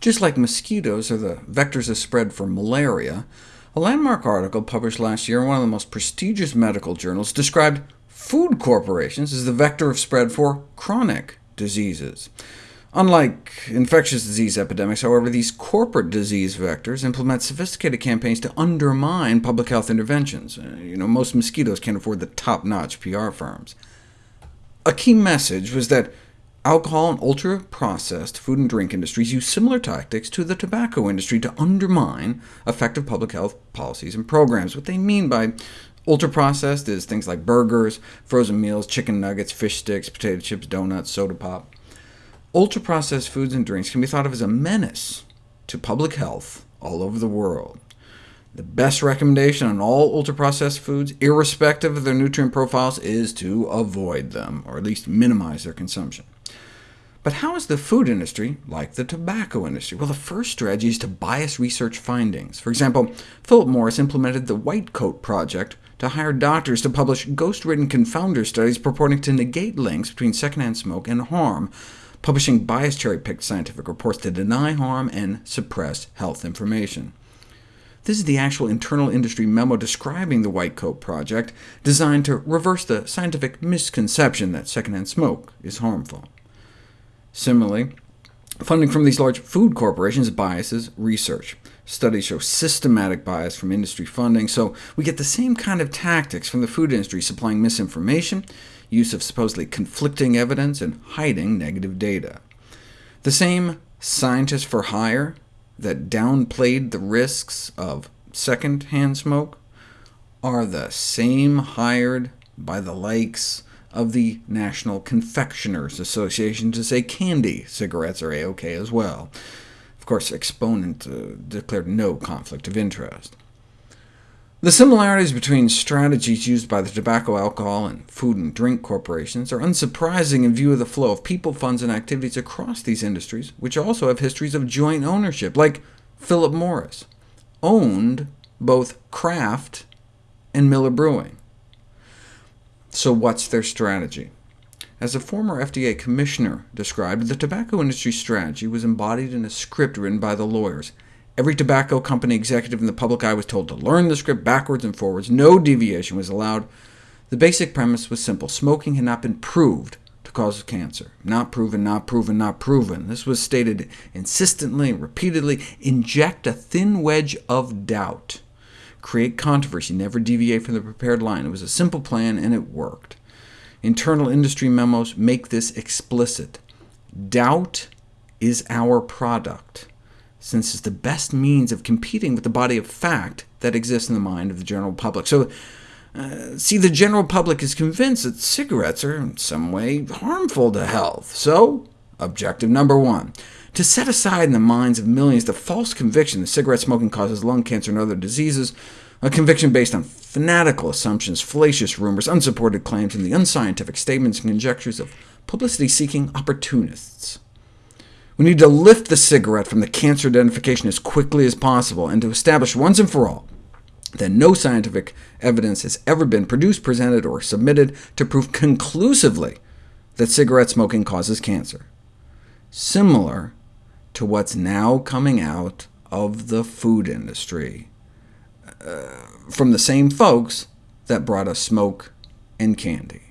Just like mosquitoes are the vectors of spread for malaria, a landmark article published last year in one of the most prestigious medical journals described food corporations as the vector of spread for chronic diseases. Unlike infectious disease epidemics, however, these corporate disease vectors implement sophisticated campaigns to undermine public health interventions. Uh, you know, most mosquitoes can't afford the top-notch PR firms. A key message was that alcohol and ultra-processed food and drink industries use similar tactics to the tobacco industry to undermine effective public health policies and programs. What they mean by ultra-processed is things like burgers, frozen meals, chicken nuggets, fish sticks, potato chips, donuts, soda pop. Ultra-processed foods and drinks can be thought of as a menace to public health all over the world. The best recommendation on all ultra-processed foods, irrespective of their nutrient profiles, is to avoid them, or at least minimize their consumption. But how is the food industry like the tobacco industry? Well, the first strategy is to bias research findings. For example, Philip Morris implemented the White Coat Project to hire doctors to publish ghost-written confounder studies purporting to negate links between secondhand smoke and harm, publishing biased cherry-picked scientific reports to deny harm and suppress health information. This is the actual internal industry memo describing the White Coat Project, designed to reverse the scientific misconception that secondhand smoke is harmful. Similarly, funding from these large food corporations biases research. Studies show systematic bias from industry funding, so we get the same kind of tactics from the food industry supplying misinformation, use of supposedly conflicting evidence, and hiding negative data. The same scientists for hire that downplayed the risks of second-hand smoke are the same hired by the likes of the National Confectioners Association to say candy cigarettes are A-OK as well. Of course, Exponent uh, declared no conflict of interest. The similarities between strategies used by the tobacco, alcohol, and food and drink corporations are unsurprising in view of the flow of people, funds, and activities across these industries, which also have histories of joint ownership, like Philip Morris, owned both Kraft and Miller Brewing. So what's their strategy? As a former FDA commissioner described, the tobacco industry strategy was embodied in a script written by the lawyers. Every tobacco company executive in the public eye was told to learn the script backwards and forwards. No deviation was allowed. The basic premise was simple. Smoking had not been proved to cause cancer. Not proven, not proven, not proven. This was stated insistently repeatedly. Inject a thin wedge of doubt. Create controversy, never deviate from the prepared line. It was a simple plan, and it worked. Internal industry memos make this explicit. Doubt is our product since it's the best means of competing with the body of fact that exists in the mind of the general public. So, uh, see, the general public is convinced that cigarettes are in some way harmful to health. So, objective number one, to set aside in the minds of millions the false conviction that cigarette smoking causes lung cancer and other diseases, a conviction based on fanatical assumptions, fallacious rumors, unsupported claims, and the unscientific statements and conjectures of publicity-seeking opportunists. We need to lift the cigarette from the cancer identification as quickly as possible, and to establish once and for all that no scientific evidence has ever been produced, presented, or submitted to prove conclusively that cigarette smoking causes cancer, similar to what's now coming out of the food industry, uh, from the same folks that brought us smoke and candy.